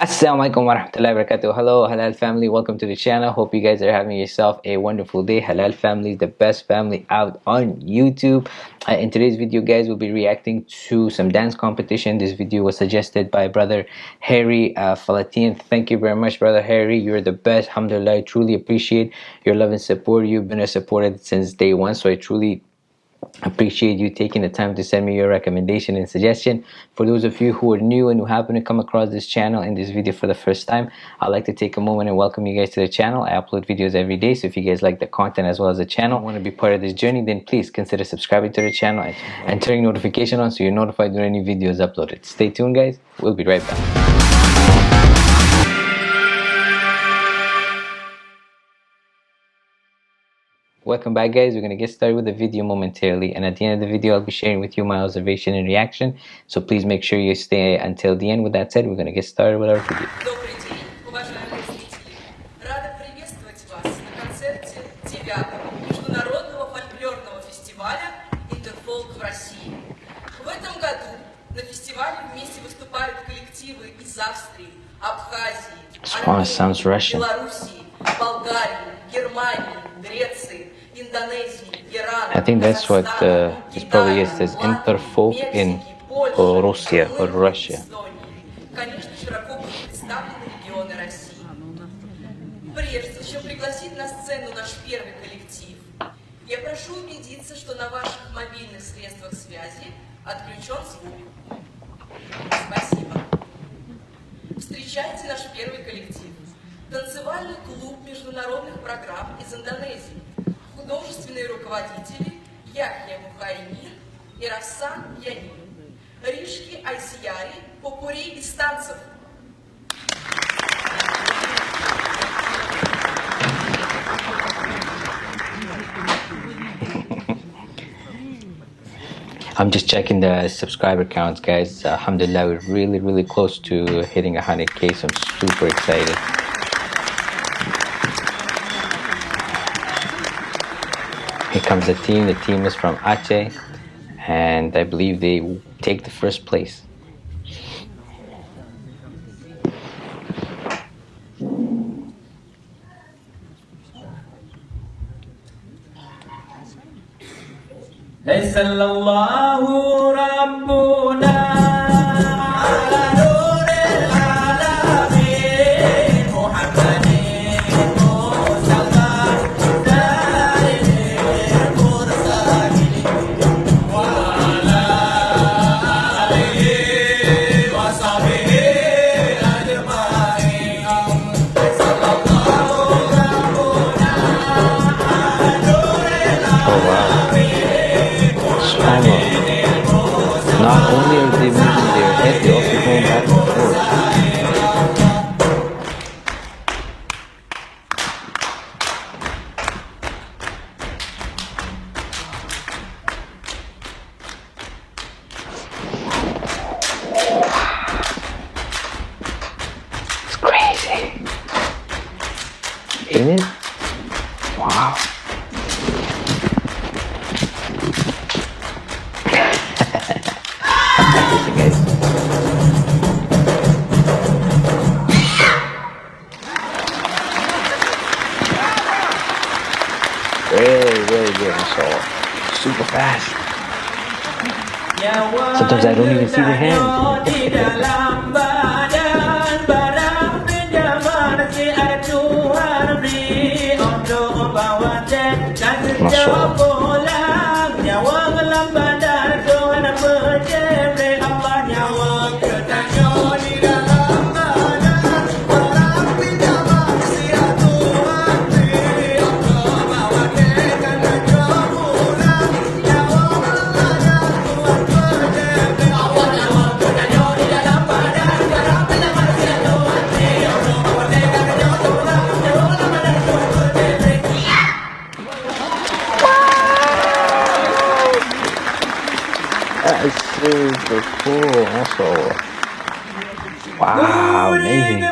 Assalamualaikum warahmatullahi wabarakatuh. Hello Halal family, welcome to the channel. Hope you guys are having yourself a wonderful day. Halal family, is the best family out on YouTube. Uh, in today's video guys, we'll be reacting to some dance competition. This video was suggested by brother Harry uh, Falatin. Thank you very much brother Harry. You're the best. Alhamdulillah, I truly appreciate your love and support. You've been a supporter since day one, so I truly appreciate you taking the time to send me your recommendation and suggestion. For those of you who are new and who happen to come across this channel in this video for the first time i'd like to take a moment and welcome you guys to the channel. I upload videos every day so if you guys like the content as well as the channel want to be part of this journey then please consider subscribing to the channel and turning notification on so you're notified when any videos uploaded. Stay tuned guys. We'll be right back Welcome back guys, we're going to get started with the video momentarily and at the end of the video I'll be sharing with you my observation and reaction so please make sure you stay until the end. With that said, we're going to get started with our video. Добрый день, уважаемые зрители! Рада приветствовать вас на концерте 9 Международного фольклорного фестиваля «Интерфолк» в России. В этом году на фестивале вместе выступают коллективы из Австрии, Абхазии, This one sounds Russian. Белоруссии, Болгарии, Германии, Греции, Индонезии, Ирана, I think that's what, uh, this probably is, Латвии, Interfolk in Russia or Russia. Эстонии. Конечно, широко будут представлены регионы России. Прежде чем пригласить на сцену наш первый коллектив, я прошу убедиться, что на ваших мобильных средствах связи отключен звук. Спасибо. Встречайте наш первый коллектив. Танцевальный клуб международных программ из Индонезии. Художественные руководители Яхья Мухайнин и Рассан Янин. Ришки Айсияри, Попури из танцев. I'm just checking the subscriber counts guys. Alhamdulillah, we're really really close to hitting 100k so I'm super excited. Here comes the team. The team is from Aceh and I believe they take the first place. ليس الله they moving their head, they also going back and forth. It's crazy. Ain't it? Wow. Super fast. Sometimes I don't even see the hands. That is super cool. Also, wow, amazing.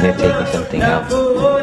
They're taking something out.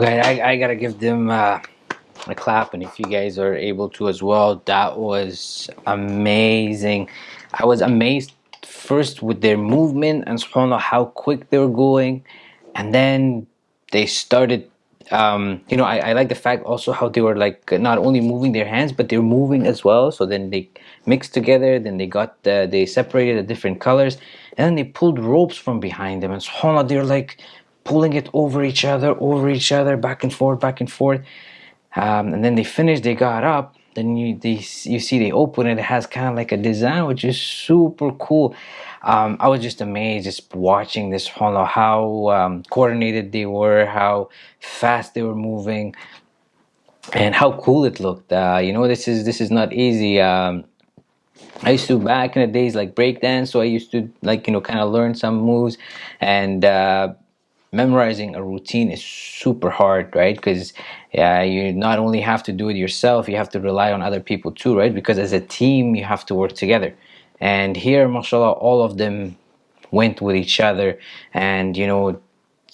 Guys, I, I gotta give them uh, a clap, and if you guys are able to as well, that was amazing. I was amazed first with their movement and subhanAllah how quick they were going, and then they started um, you know, I, I like the fact also how they were like not only moving their hands, but they're moving as well. So then they mixed together, then they got the, they separated the different colors, and then they pulled ropes from behind them, and subhanAllah, they're like pulling it over each other, over each other, back and forth, back and forth. Um, and then they finished, they got up, then you they, you see they open it, it has kind of like a design which is super cool. Um, I was just amazed just watching this how um, coordinated they were how fast they were moving and how cool it looked. Uh, you know this is this is not easy. Um, I used to back in the days like breakdance so I used to like you know kind of learn some moves and uh, memorizing a routine is super hard right? Because yeah you not only have to do it yourself you have to rely on other people too right? Because as a team you have to work together. And here mashallah all of them went with each other. And you know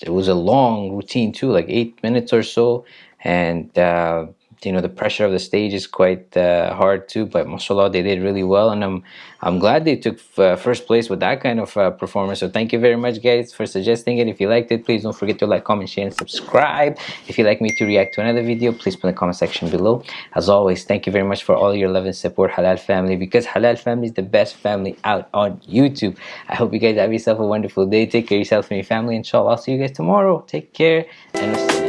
it was a long routine too like eight minutes or so. And uh, you know the pressure of the stage is quite uh, hard too but mashallah they did really well and i'm i'm glad they took uh, first place with that kind of uh, performance. So thank you very much guys for suggesting it. If you liked it please don't forget to like comment share and subscribe. If you'd like me to react to another video please put in the comment section below. As always thank you very much for all your love and support halal family because halal family is the best family out on youtube. I hope you guys have yourself a wonderful day. Take care of yourself and your family. Inshallah i'll see you guys tomorrow. Take care and